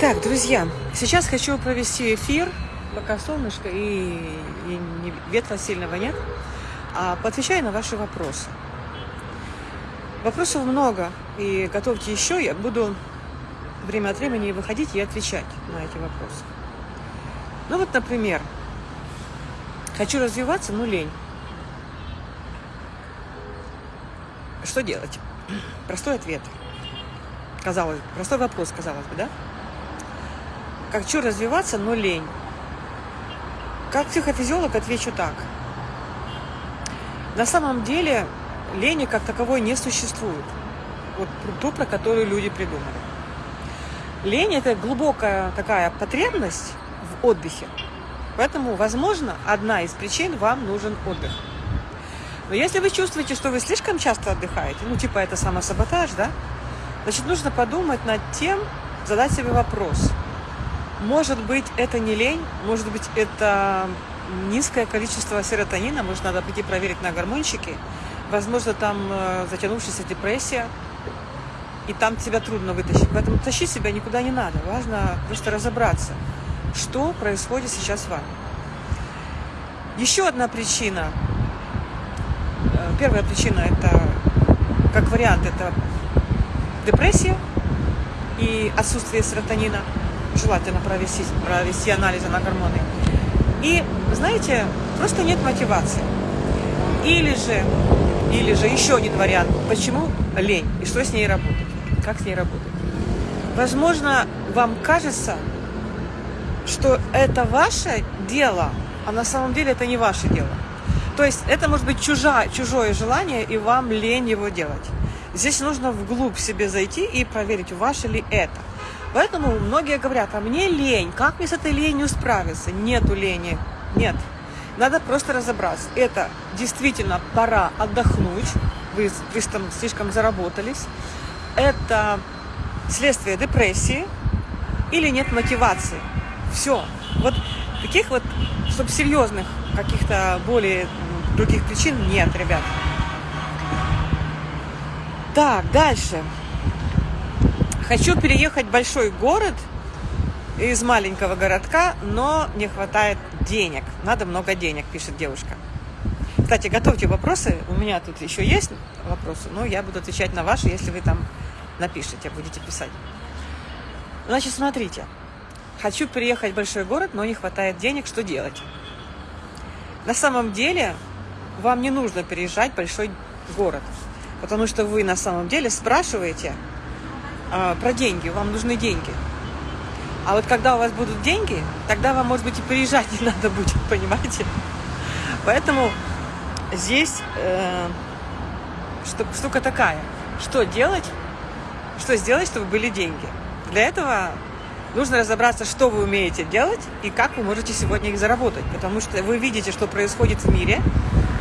Так, друзья, сейчас хочу провести эфир, пока солнышко и, и не- ветра сильного нет, а поотвечаю на ваши вопросы. Вопросов много, и готовьте еще, я буду время от времени выходить и отвечать на эти вопросы. Ну вот, например, хочу развиваться, но лень. Что делать? Простой ответ. Казалось, простой вопрос, казалось бы, да? Хочу развиваться, но лень. Как психофизиолог отвечу так. На самом деле лени как таковой не существует. Вот то, про которую люди придумали. Лень – это глубокая такая потребность в отдыхе. Поэтому, возможно, одна из причин вам нужен отдых. Но если вы чувствуете, что вы слишком часто отдыхаете, ну типа это самосаботаж, да, значит нужно подумать над тем, задать себе вопрос. Может быть, это не лень, может быть, это низкое количество серотонина, может, надо пойти проверить на гормончики. Возможно, там э, затянувшаяся депрессия, и там тебя трудно вытащить. Поэтому тащить себя никуда не надо. Важно просто разобраться, что происходит сейчас с вами. Еще одна причина. Э, Первая причина это, как вариант, это депрессия и отсутствие серотонина. Желательно провести, провести анализы на гормоны. И, знаете, просто нет мотивации. Или же, или же еще один вариант. Почему лень? И что с ней работать? Как с ней работать? Возможно, вам кажется, что это ваше дело, а на самом деле это не ваше дело. То есть это может быть чужа, чужое желание, и вам лень его делать. Здесь нужно вглубь себе зайти и проверить, ваше ли это. Поэтому многие говорят, а мне лень, как мне с этой ленью справиться? Нету лени, нет. Надо просто разобраться. Это действительно пора отдохнуть, вы, там слишком заработались. Это следствие депрессии или нет мотивации. Все. Вот таких вот, чтобы серьезных каких-то более м, других причин нет, ребят. Так, дальше. Хочу переехать в большой город из маленького городка, но не хватает денег. Надо много денег, пишет девушка. Кстати, готовьте вопросы. У меня тут еще есть вопросы, но я буду отвечать на ваши, если вы там напишите, будете писать. Значит, смотрите. Хочу переехать в большой город, но не хватает денег. Что делать? На самом деле, вам не нужно переезжать в большой город, потому что вы на самом деле спрашиваете а, про деньги, вам нужны деньги. А вот когда у вас будут деньги, тогда вам, может быть, и переезжать не надо будет, понимаете? Поэтому здесь э, что- штука такая. Что делать? Что сделать, чтобы были деньги? Для этого нужно разобраться, что вы умеете делать и как вы можете сегодня их заработать. Потому что вы видите, что происходит в мире.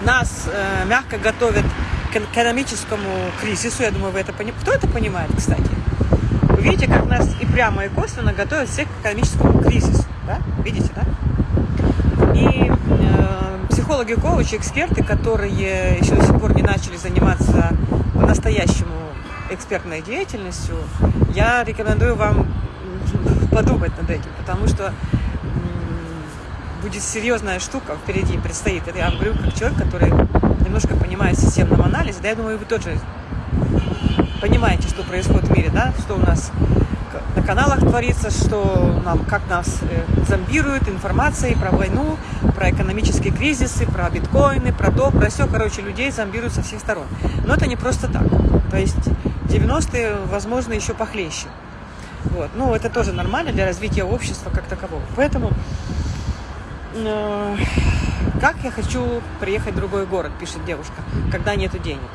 Нас э, мягко готовят к экономическому кризису. Я думаю, вы это понимаете. Кто это понимает, кстати? Видите, как нас и прямо, и косвенно готовят всех к экономическому кризису. Да? Видите, да? И э, психологи, коучи, эксперты, которые еще до сих пор не начали заниматься по-настоящему экспертной деятельностью, я рекомендую вам подумать над этим, потому что будет серьезная штука впереди предстоит. Это я говорю как человек, который немножко понимает системном анализе, да, я думаю, вы тоже понимаете, что происходит в мире, да, что у нас на каналах творится, что нам, как нас э, зомбируют информацией про войну, про экономические кризисы, про биткоины, про то, про все. Короче, людей зомбируют со всех сторон. Но это не просто так. То есть 90-е, возможно, еще похлеще. Вот. Ну, это тоже нормально для развития общества как такового. Поэтому э, как я хочу приехать в другой город, пишет девушка, когда нету денег.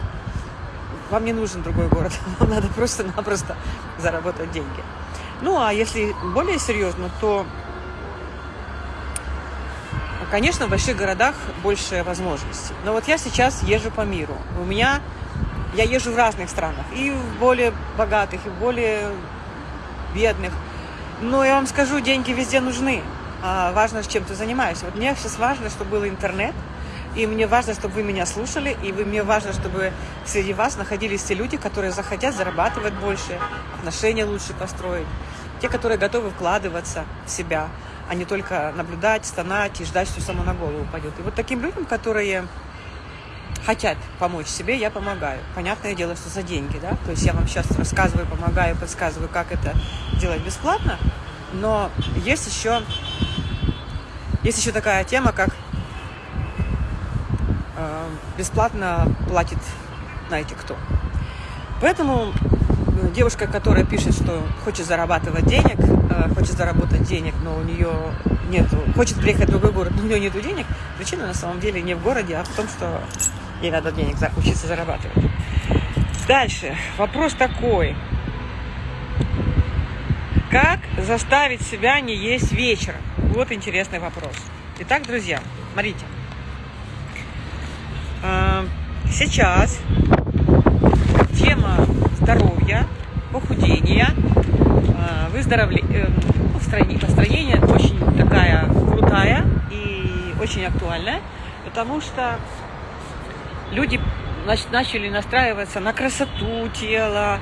Вам не нужен другой город, вам надо просто-напросто заработать деньги. Ну, а если более серьезно, то, конечно, в больших городах больше возможностей. Но вот я сейчас езжу по миру. У меня, я езжу в разных странах, и в более богатых, и в более бедных. Но я вам скажу, деньги везде нужны. А важно, чем ты занимаешься. Вот мне сейчас важно, чтобы был интернет, и мне важно, чтобы вы меня слушали, и вы, мне важно, чтобы среди вас находились те люди, которые захотят зарабатывать больше, отношения лучше построить. Те, которые готовы вкладываться в себя, а не только наблюдать, стонать и ждать, что само на голову упадет. И вот таким людям, которые хотят помочь себе, я помогаю. Понятное дело, что за деньги, да? То есть я вам сейчас рассказываю, помогаю, подсказываю, как это делать бесплатно. Но есть еще, есть еще такая тема, как бесплатно платит, знаете кто. Поэтому э, девушка, которая пишет, что хочет зарабатывать денег, э, хочет заработать денег, но у нее нет, хочет приехать в другой город, но у нее нет денег, причина на самом деле не в городе, а в том, что ей надо денег учиться зарабатывать. Дальше. Вопрос такой. Как заставить себя не есть вечером? Вот интересный вопрос. Итак, друзья, смотрите. Сейчас тема здоровья, похудения, а, выздоровления, э, построение очень такая крутая и очень актуальная, потому что люди начали настраиваться на красоту тела,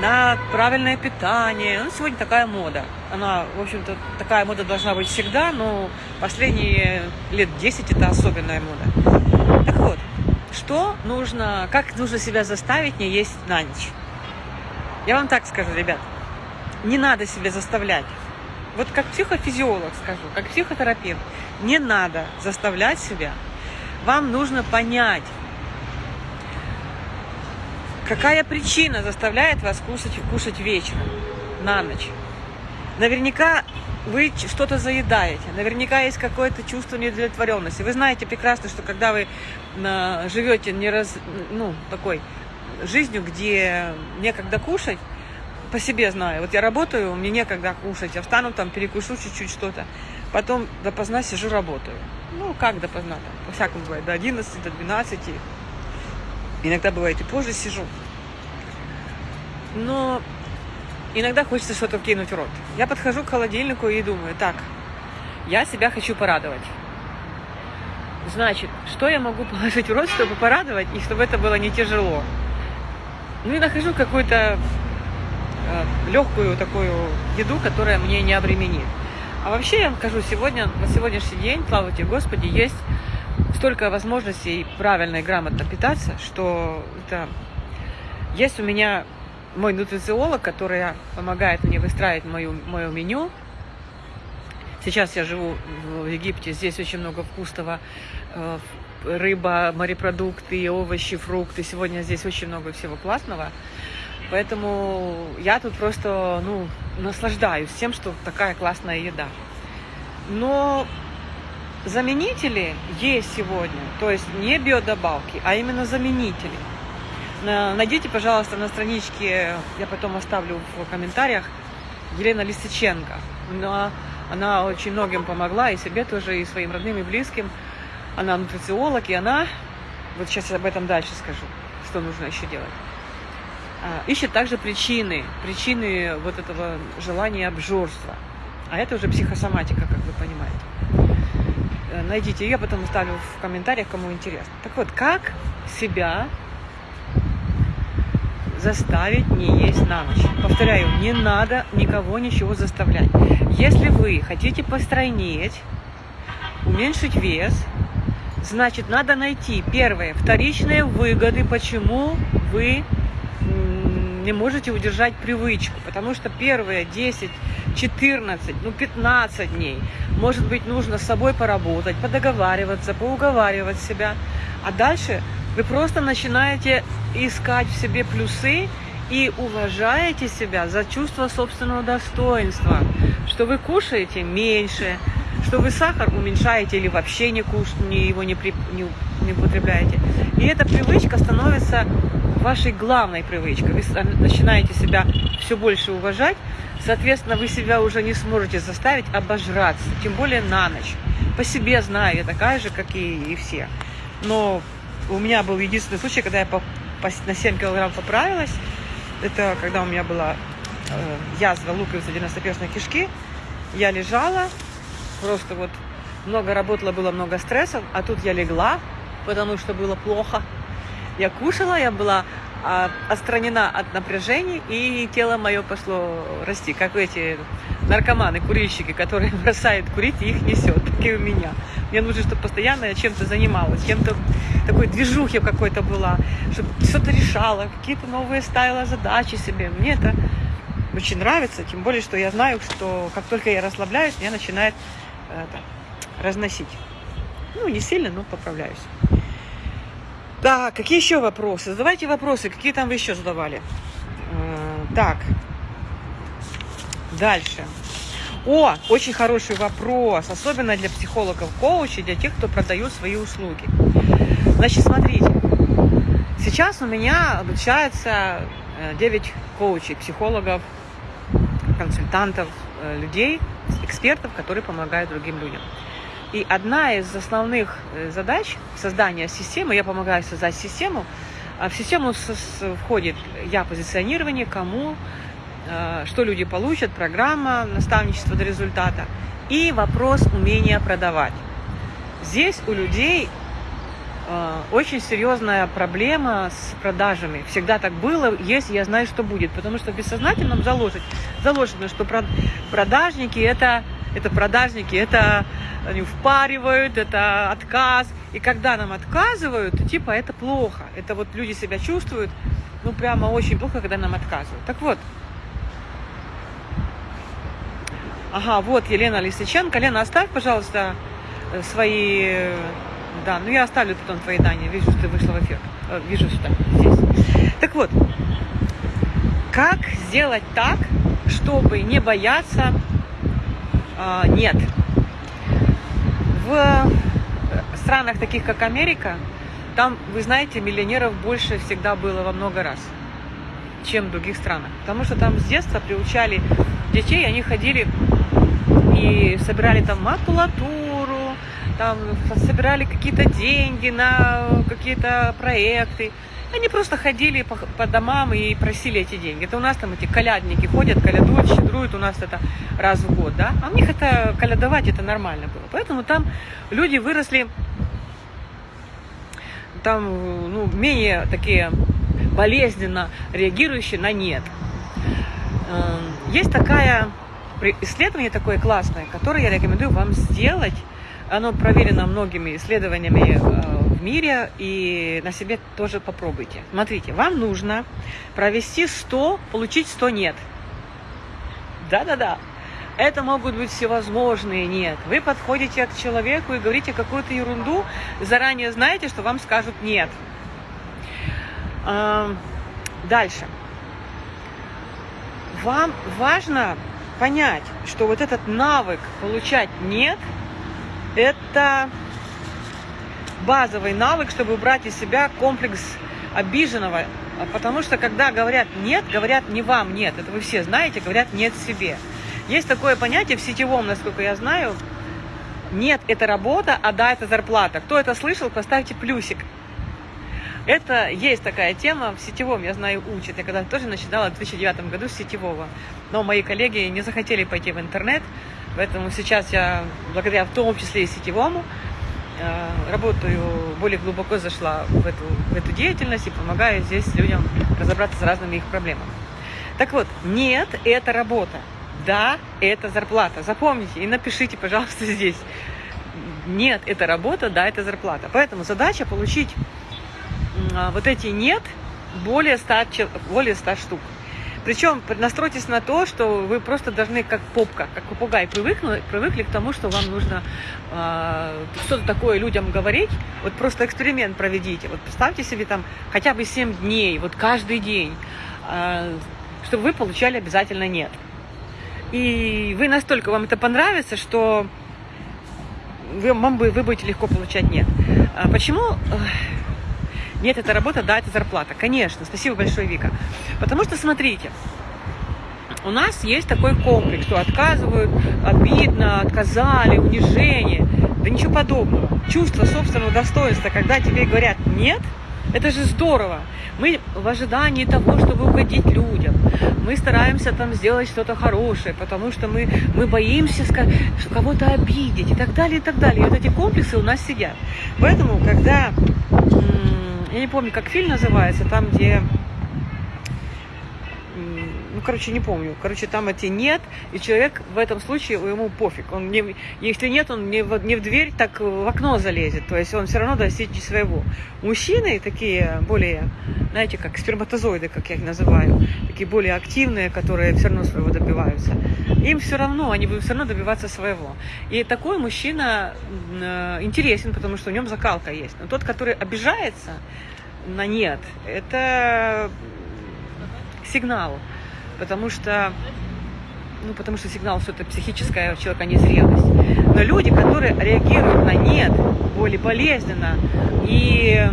на правильное питание. Ну, сегодня такая мода. Она, в общем-то, такая мода должна быть всегда, но последние лет 10 это особенная мода. Так вот, что нужно, как нужно себя заставить не есть на ночь? Я вам так скажу, ребят, не надо себя заставлять. Вот как психофизиолог скажу, как психотерапевт, не надо заставлять себя. Вам нужно понять, Какая причина заставляет вас кушать, кушать вечером, на ночь? Наверняка вы что-то заедаете, наверняка есть какое-то чувство неудовлетворенности. Вы знаете прекрасно, что когда вы на, живете не раз, ну, такой жизнью, где некогда кушать, по себе знаю. Вот я работаю, мне некогда кушать, я встану там, перекушу чуть-чуть что-то, потом допоздна сижу, работаю. Ну, как допоздна там, по-всякому бывает, до 11, до 12, Иногда бывает и позже сижу. Но иногда хочется что-то кинуть в рот. Я подхожу к холодильнику и думаю, так, я себя хочу порадовать. Значит, что я могу положить в рот, чтобы порадовать, и чтобы это было не тяжело? Ну и нахожу какую-то э, легкую такую еду, которая мне не обременит. А вообще я вам скажу, сегодня, на сегодняшний день, слава тебе Господи, есть столько возможностей правильно и грамотно питаться, что это... Есть у меня мой нутрициолог, который помогает мне выстраивать мою, мое меню. Сейчас я живу в Египте, здесь очень много вкусного. Э, рыба, морепродукты, овощи, фрукты. Сегодня здесь очень много всего классного. Поэтому я тут просто ну, наслаждаюсь тем, что такая классная еда. Но Заменители есть сегодня, то есть не биодобавки, а именно заменители. Найдите, пожалуйста, на страничке, я потом оставлю в комментариях, Елена Лисиченко. Она, она очень многим помогла, и себе тоже, и своим родным, и близким. Она нутрициолог, и она, вот сейчас об этом дальше скажу, что нужно еще делать. А, ищет также причины, причины вот этого желания обжорства. А это уже психосоматика, как вы понимаете. Э, найдите ее, потом оставлю в комментариях, кому интересно. Так вот, как себя заставить не есть на ночь? Повторяю, не надо никого ничего заставлять. Если вы хотите постройнеть, уменьшить вес, значит, надо найти, первое, вторичные выгоды, почему вы не можете удержать привычку, потому что первые 10, 14, ну 15 дней, может быть, нужно с собой поработать, подоговариваться, поуговаривать себя, а дальше вы просто начинаете искать в себе плюсы и уважаете себя за чувство собственного достоинства, что вы кушаете меньше, что вы сахар уменьшаете или вообще не кушаете, его не, при, не, не употребляете. И эта привычка становится вашей главной привычкой. Вы начинаете себя все больше уважать, соответственно, вы себя уже не сможете заставить обожраться, тем более на ночь. По себе знаю, я такая же, как и, и все. Но у меня был единственный случай, когда я по, по, на 7 килограмм поправилась. Это когда у меня была э, язва луковицы 91 кишки. Я лежала, просто вот много работала, было много стрессов, а тут я легла, потому что было плохо. Я кушала, я была а, отстранена от напряжений, и тело мое пошло расти, как эти наркоманы, курильщики, которые бросают курить и их несет, так и у меня. Мне нужно, чтобы постоянно я чем-то занималась, чем-то такой движухе какой-то была, чтобы что-то решала, какие-то новые ставила задачи себе. Мне это очень нравится, тем более, что я знаю, что как только я расслабляюсь, меня начинает это, разносить. Ну, не сильно, но поправляюсь. Так, какие еще вопросы? Задавайте вопросы, какие там вы еще задавали. Э, так, дальше. О, очень хороший вопрос, особенно для психологов, коучей, для тех, кто продает свои услуги. Значит, смотрите, сейчас у меня обучается 9 э, коучей, психологов, консультантов, э, людей, экспертов, которые помогают другим людям. И одна из основных э, задач создания системы, я помогаю создать систему, а в систему входит я позиционирование, кому, что люди получат, программа наставничество до результата и вопрос умения продавать. Здесь у людей э, очень серьезная проблема с продажами. Всегда так было, есть, я знаю, что будет. Потому что в бессознательном заложено, заложено что продажники это, это продажники, это они впаривают, это отказ. И когда нам отказывают, то типа это плохо. Это вот люди себя чувствуют, ну прямо очень плохо, когда нам отказывают. Так вот, Ага, вот Елена Лисиченко. Лена, оставь, пожалуйста, э, свои... Да, ну я оставлю потом твои данные. Вижу, что ты вышла в эфир. Э, вижу сюда, здесь. Так вот, как сделать так, чтобы не бояться а, нет в э, странах таких, как Америка, там, вы знаете, миллионеров больше всегда было во много раз, чем в других странах. Потому что там с детства приучали детей, они ходили и собирали там макулатуру, там собирали какие-то деньги на какие-то проекты. Они просто ходили по, по домам и просили эти деньги. Это у нас там эти колядники ходят, колядуют, щедруют, у нас это раз в год, да? А у них это колядовать, это нормально было. Поэтому там люди выросли там, ну, менее такие болезненно реагирующие на нет. Эм, есть такая исследование такое классное, которое я рекомендую вам сделать. Оно проверено многими исследованиями э, мире и на себе тоже попробуйте. Смотрите, вам нужно провести 100, получить 100 нет. Да-да-да. Это могут быть всевозможные нет. Вы подходите к человеку и говорите какую-то ерунду, заранее знаете, что вам скажут нет. Дальше. Вам важно понять, что вот этот навык получать нет, это базовый навык, чтобы убрать из себя комплекс обиженного. Потому что когда говорят «нет», говорят не вам «нет». Это вы все знаете, говорят «нет» себе. Есть такое понятие в сетевом, насколько я знаю, «нет» – это работа, а «да» – это зарплата. Кто это слышал, поставьте плюсик. Это есть такая тема в сетевом, я знаю, учат. Я когда тоже начинала в 2009 году с сетевого. Но мои коллеги не захотели пойти в интернет, поэтому сейчас я, благодаря в том числе и сетевому, Э, работаю, более глубоко зашла в эту, в эту деятельность и помогаю здесь людям разобраться с разными их проблемами. Так вот, нет, это работа. Да, это зарплата. Запомните и напишите, пожалуйста, здесь. Нет, это работа, да, это зарплата. Поэтому задача получить вот эти нет более 100, более 100 штук. Причем настройтесь на то, что вы просто должны как попка, как попугай привыкли, привыкли к тому, что вам нужно э, что-то такое людям говорить. Вот просто эксперимент проведите. Вот представьте себе там хотя бы 7 дней, вот каждый день, э, чтобы вы получали обязательно нет. И вы настолько вам это понравится, что вы, вам, вы будете легко получать нет. А почему? Нет, это работа, да, это зарплата. Конечно, спасибо большое, Вика. Потому что, смотрите, у нас есть такой комплекс, что отказывают, обидно, отказали, унижение. Да ничего подобного. Чувство собственного достоинства, когда тебе говорят «нет», это же здорово. Мы в ожидании того, чтобы угодить людям. Мы стараемся там сделать что-то хорошее, потому что мы, мы боимся кого-то обидеть и так далее, и так далее. И вот эти комплексы у нас сидят. Поэтому, когда я не помню, как фильм называется, там, где короче, не помню. Короче, там эти нет, и человек в этом случае ему пофиг. Он не, если нет, он не в, не в дверь, так в окно залезет. То есть он все равно достигнет своего. Мужчины такие более, знаете, как сперматозоиды, как я их называю, такие более активные, которые все равно своего добиваются. Им все равно, они будут все равно добиваться своего. И такой мужчина э, интересен, потому что в нем закалка есть. Но тот, который обижается на нет, это сигнал потому что ну, потому что сигнал, что это психическая у человека незрелость. Но люди, которые реагируют на нет более болезненно и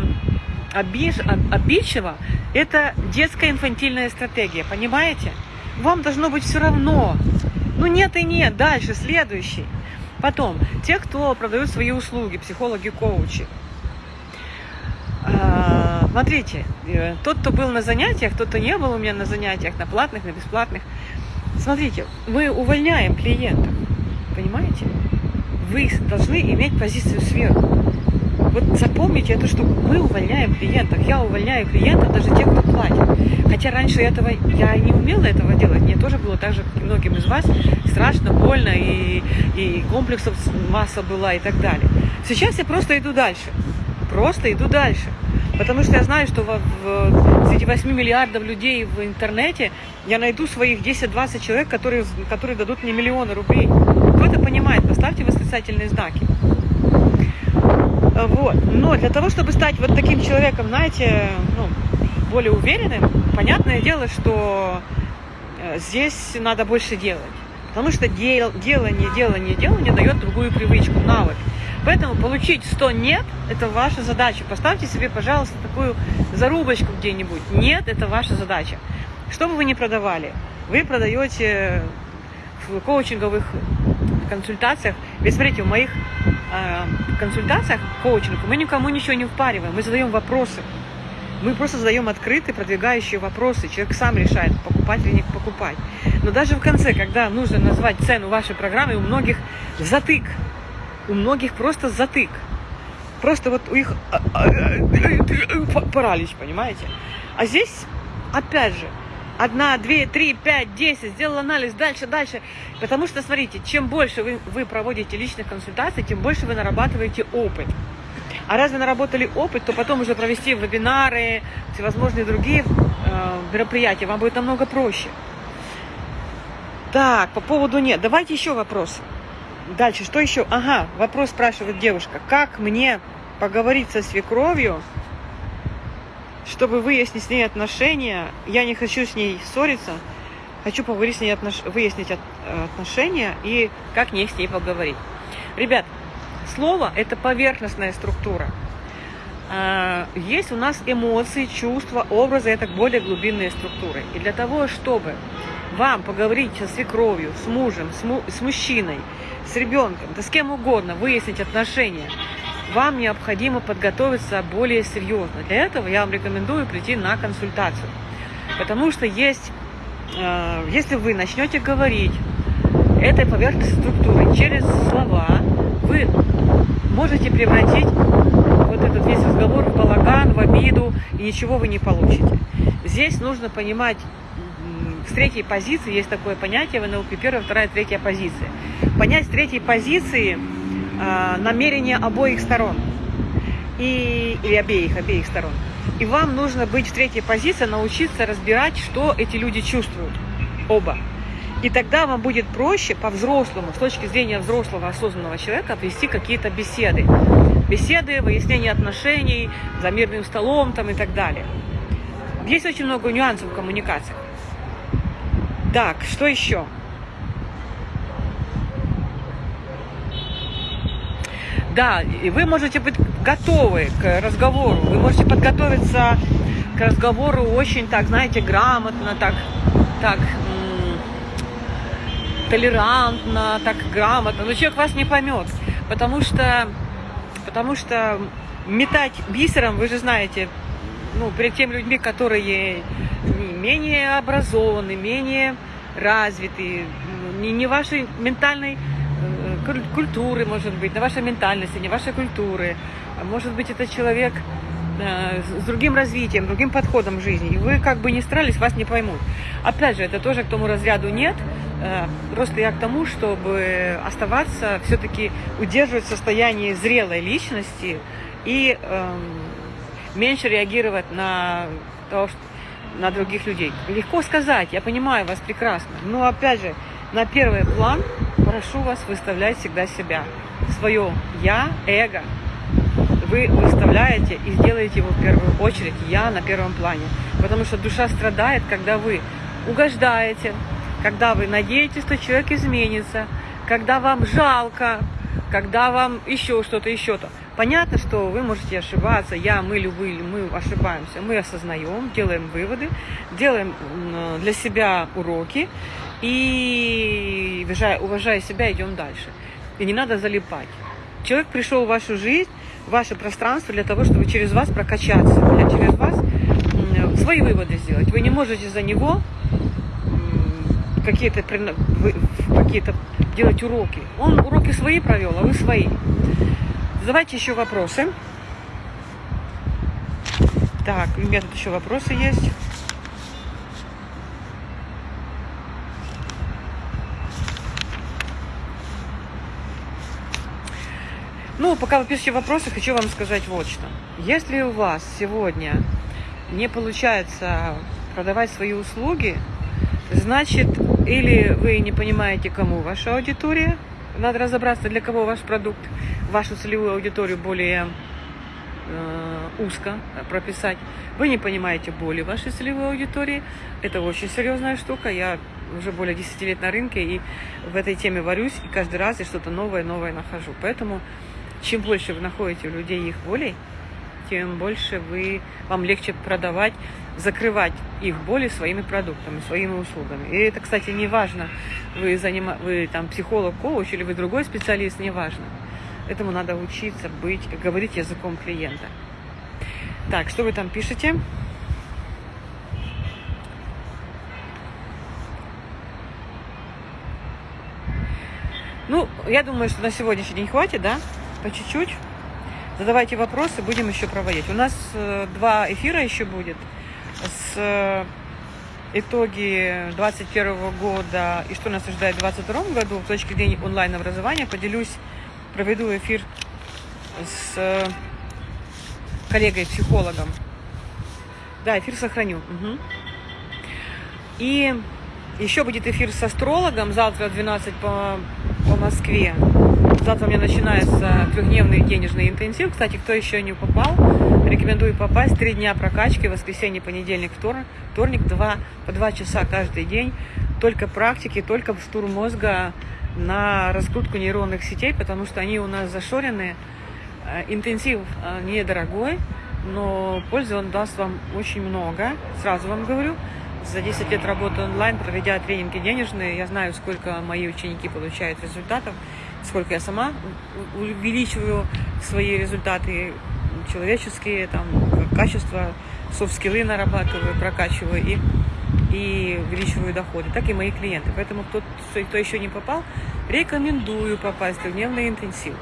обиж, обидчиво, это детская инфантильная стратегия, понимаете? Вам должно быть все равно. Ну нет и нет, дальше, следующий. Потом, те, кто продают свои услуги, психологи, коучи. А, смотрите, э, тот, кто был на занятиях, тот, кто не был у меня на занятиях, на платных, на бесплатных. Смотрите, мы увольняем клиентов, понимаете? Вы должны иметь позицию сверху. Вот запомните эту штуку. Мы увольняем клиентов. Я увольняю клиентов, даже тех, кто платит. Хотя раньше этого я не умела этого делать. Мне тоже было так же, как и многим из вас, страшно, больно, и, и комплексов масса была и так далее. Сейчас я просто иду дальше просто иду дальше. Потому что я знаю, что в, в, среди 8 миллиардов людей в интернете я найду своих 10-20 человек, которые, которые дадут мне миллионы рублей. Кто это понимает? Поставьте восклицательные знаки. Вот. Но для того, чтобы стать вот таким человеком, знаете, ну, более уверенным, понятное дело, что э, здесь надо больше делать. Потому что дел, делание, делание, делание дает другую привычку, навык. Поэтому получить 100 «нет» – это ваша задача. Поставьте себе, пожалуйста, такую зарубочку где-нибудь. «Нет» – это ваша задача. Что бы вы ни продавали, вы продаете в коучинговых консультациях. Ведь смотрите, в моих э, консультациях коучинг мы никому ничего не впариваем, мы задаем вопросы. Мы просто задаем открытые, продвигающие вопросы. Человек сам решает, покупать или не покупать. Но даже в конце, когда нужно назвать цену вашей программы, у многих затык у многих просто затык. Просто вот у них а, а, а, паралич, понимаете? А здесь, опять же, одна, две, три, пять, десять, сделал анализ, дальше, дальше. Потому что, смотрите, чем больше вы, вы проводите личных консультаций, тем больше вы нарабатываете опыт. А раз вы наработали опыт, то потом уже провести вебинары, всевозможные другие э, мероприятия вам будет намного проще. Так, по поводу нет. Давайте еще вопросы. Дальше, что еще? Ага, вопрос спрашивает девушка. Как мне поговорить со свекровью, чтобы выяснить с ней отношения? Я не хочу с ней ссориться, хочу поговорить с ней, отнош... выяснить от... отношения и как мне с ней поговорить. Ребят, слово – это поверхностная структура. А, есть у нас эмоции, чувства, образы – это более глубинные структуры. И для того, чтобы вам поговорить со свекровью, с мужем, с, му... с мужчиной – с ребенком, да с кем угодно, выяснить отношения, вам необходимо подготовиться более серьезно. Для этого я вам рекомендую прийти на консультацию. Потому что есть, э, если вы начнете говорить этой поверхностной структурой через слова, вы можете превратить вот этот весь разговор в балаган, в обиду, и ничего вы не получите. Здесь нужно понимать, с третьей позиции есть такое понятие в НЛП, первая, вторая, третья позиция понять с третьей позиции э, намерения обоих сторон. И, или обеих, обеих сторон. И вам нужно быть в третьей позиции, научиться разбирать, что эти люди чувствуют. Оба. И тогда вам будет проще по-взрослому, с точки зрения взрослого осознанного человека, вести какие-то беседы. Беседы, выяснение отношений, за мирным столом там, и так далее. Есть очень много нюансов в коммуникациях. Так, что еще? Да, и вы можете быть готовы к разговору, вы можете подготовиться к разговору очень так, знаете, грамотно, так, так, толерантно, так грамотно, но человек вас не поймет, потому что, потому что метать бисером, вы же знаете, ну, перед теми людьми, которые менее образованы, менее развиты, не, не вашей ментальной культуры, может быть, на вашей ментальности, не вашей культуры. Может быть, это человек э, с другим развитием, другим подходом к жизни. И вы как бы не старались, вас не поймут. Опять же, это тоже к тому разряду нет. Э, просто я к тому, чтобы оставаться, все-таки удерживать состояние зрелой личности и э, меньше реагировать на то, что на других людей. Легко сказать, я понимаю вас прекрасно. Но опять же, на первый план прошу вас выставлять всегда себя. Свое я, эго. Вы выставляете и сделаете его в первую очередь я на первом плане. Потому что душа страдает, когда вы угождаете, когда вы надеетесь, что человек изменится, когда вам жалко, когда вам еще что-то, еще-то. Понятно, что вы можете ошибаться, я, мы, любые, мы ошибаемся, мы осознаем, делаем выводы, делаем для себя уроки и, уважая себя, идем дальше. И не надо залипать. Человек пришел в вашу жизнь, в ваше пространство для того, чтобы через вас прокачаться, через вас свои выводы сделать. Вы не можете за него какие-то какие делать уроки. Он уроки свои провел, а вы свои. Задавайте еще вопросы. Так, у меня тут еще вопросы есть. Ну, пока вы пишете вопросы, хочу вам сказать вот что. Если у вас сегодня не получается продавать свои услуги, значит, или вы не понимаете, кому ваша аудитория, надо разобраться, для кого ваш продукт, вашу целевую аудиторию более э, узко прописать. Вы не понимаете боли вашей целевой аудитории. Это очень серьезная штука. Я уже более 10 лет на рынке и в этой теме варюсь, и каждый раз я что-то новое, новое нахожу. Поэтому чем больше вы находите у людей их болей, тем больше вы, вам легче продавать, закрывать их боли своими продуктами, своими услугами. И это, кстати, не важно, вы, занима, вы там психолог, коуч или вы другой специалист, не важно. Этому надо учиться быть, говорить языком клиента. Так, что вы там пишете? Ну, я думаю, что на сегодняшний день хватит, да? По чуть-чуть. Задавайте вопросы, будем еще проводить. У нас э, два эфира еще будет с э, итоги 2021 года и что нас ожидает в 2022 году в точке зрения онлайн-образования. Поделюсь, проведу эфир с э, коллегой-психологом. Да, эфир сохраню. Угу. И еще будет эфир с астрологом завтра в 12 по, по Москве. Завтра у меня начинается трехдневный денежный интенсив. Кстати, кто еще не попал, рекомендую попасть. Три дня прокачки, воскресенье, понедельник, вторник, вторник, два, по два часа каждый день. Только практики, только штурм мозга на раскрутку нейронных сетей, потому что они у нас зашорены. Э, интенсив э, недорогой, но пользы он даст вам очень много, сразу вам говорю. За 10 лет работы онлайн, проведя тренинги денежные, я знаю, сколько мои ученики получают результатов сколько я сама увеличиваю свои результаты человеческие, там, качество, софт-скиллы нарабатываю, прокачиваю и, и увеличиваю доходы, так и мои клиенты. Поэтому кто, кто еще не попал, рекомендую попасть в дневный интенсив.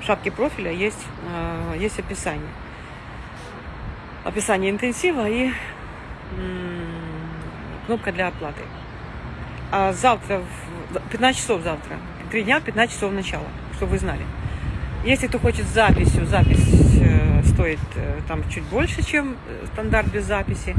В шапке профиля есть, э, есть описание. Описание интенсива и кнопка для оплаты. А завтра, в 15 часов завтра, три дня, 15 часов начала, чтобы вы знали. Если кто хочет записью, запись стоит э, там чуть больше, чем э, стандарт без записи.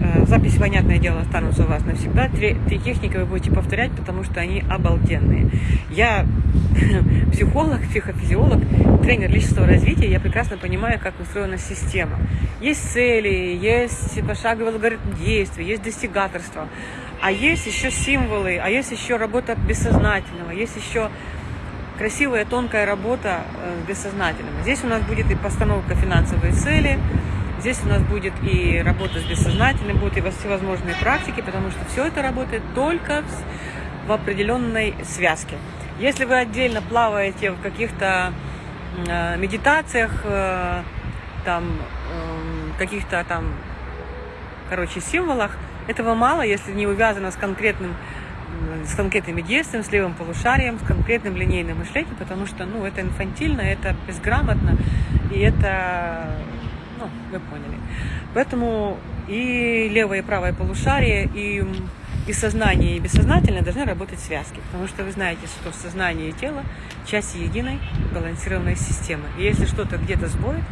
Э, записи, понятное дело, останутся у вас навсегда. Три, три техники вы будете повторять, потому что они обалденные. Я психолог, психофизиолог, тренер личностного развития, я прекрасно понимаю, как устроена система. Есть цели, есть пошаговый алгоритм действий, есть достигаторство. А есть еще символы, а есть еще работа бессознательного, есть еще красивая, тонкая работа э, с бессознательным. Здесь у нас будет и постановка финансовой цели, здесь у нас будет и работа с бессознательным, будут и всевозможные практики, потому что все это работает только в определенной связке. Если вы отдельно плаваете в каких-то э, медитациях, э, там, э, каких-то там, короче, символах, этого мало, если не увязано с конкретным с конкретными действием, с левым полушарием, с конкретным линейным мышлением, потому что, ну, это инфантильно, это безграмотно, и это, ну, вы поняли. Поэтому и левое и правое полушарие, и, и сознание, и бессознательное должны работать связки, потому что вы знаете, что сознание и тело – части единой балансированной системы. И если что-то где-то сбоит,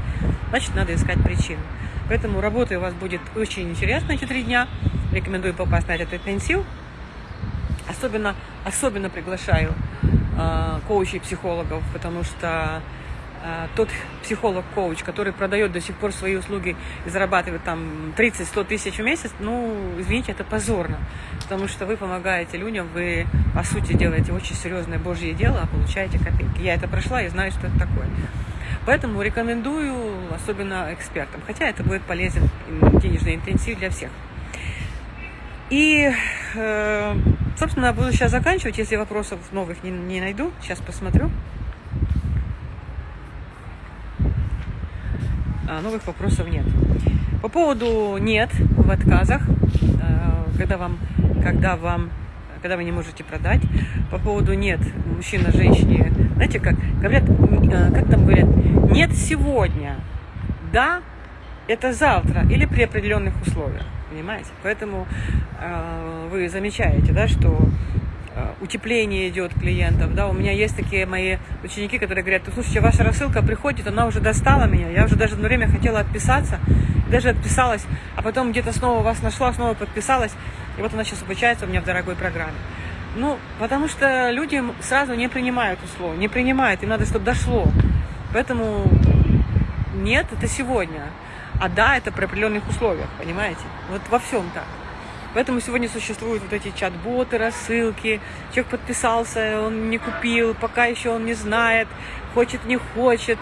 значит, надо искать причину. Поэтому работа у вас будет очень интересна эти три дня. Рекомендую попасть на этот интенсив. Особенно, особенно приглашаю э, коучей психологов, потому что э, тот психолог-коуч, который продает до сих пор свои услуги и зарабатывает там 30-100 тысяч в месяц, ну, извините, это позорно, потому что вы помогаете людям, вы, по сути, делаете очень серьезное божье дело, а получаете копейки. Я это прошла и знаю, что это такое. Поэтому рекомендую, особенно экспертам, хотя это будет полезен денежный интенсив для всех. И, э, собственно, буду сейчас заканчивать, если вопросов новых не, не найду. Сейчас посмотрю. А, новых вопросов нет. По поводу нет в отказах, э, когда вам, когда вам, когда вы не можете продать. По поводу нет мужчина, женщине, знаете, как говорят, э, как там говорят, нет сегодня, да, это завтра или при определенных условиях понимаете? Поэтому э, вы замечаете, да, что э, утепление идет клиентов, да, у меня есть такие мои ученики, которые говорят, слушайте, ваша рассылка приходит, она уже достала меня, я уже даже одно время хотела отписаться, даже отписалась, а потом где-то снова вас нашла, снова подписалась, и вот она сейчас обучается у меня в дорогой программе. Ну, потому что люди сразу не принимают условия, не принимают, им надо, чтобы дошло. Поэтому нет, это сегодня. А да, это при определенных условиях, понимаете? Вот во всем так. Поэтому сегодня существуют вот эти чат-боты, рассылки. Человек подписался, он не купил, пока еще он не знает, хочет, не хочет.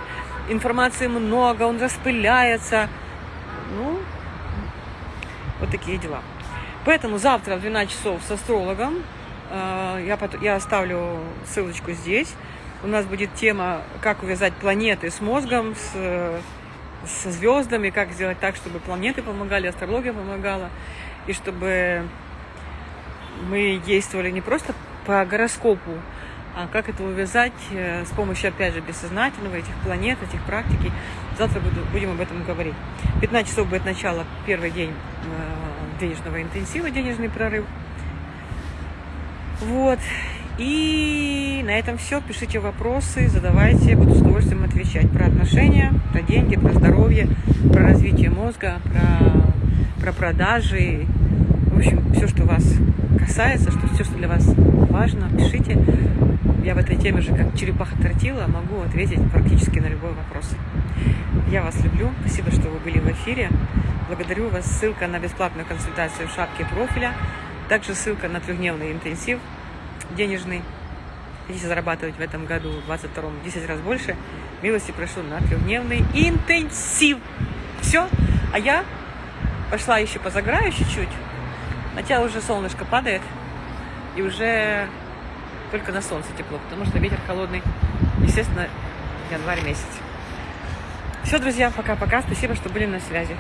Информации много, он распыляется. Ну, вот такие дела. Поэтому завтра в 12 часов с астрологом э, я, я оставлю ссылочку здесь. У нас будет тема, как увязать планеты с мозгом, с со звездами, как сделать так, чтобы планеты помогали, астрология помогала, и чтобы мы действовали не просто по гороскопу, а как это увязать э, с помощью, опять же, бессознательного, этих планет, этих практики. Завтра буду, будем об этом говорить. 15 часов будет начало, первый день э, денежного интенсива, денежный прорыв. Вот. И на этом все. Пишите вопросы, задавайте, буду с удовольствием отвечать про отношения, про деньги, про здоровье, про развитие мозга, про, про продажи. В общем, все, что вас касается, что все, что для вас важно, пишите. Я в этой теме же, как черепаха тортила, могу ответить практически на любой вопрос. Я вас люблю. Спасибо, что вы были в эфире. Благодарю вас. Ссылка на бесплатную консультацию в шапке профиля. Также ссылка на трехдневный интенсив денежный. Хотите зарабатывать в этом году, в 22-м, 10 раз больше, милости прошу на трехдневный интенсив. Все. А я пошла еще позаграю чуть-чуть. Хотя уже солнышко падает. И уже только на солнце тепло, потому что ветер холодный. Естественно, январь месяц. Все, друзья, пока-пока. Спасибо, что были на связи.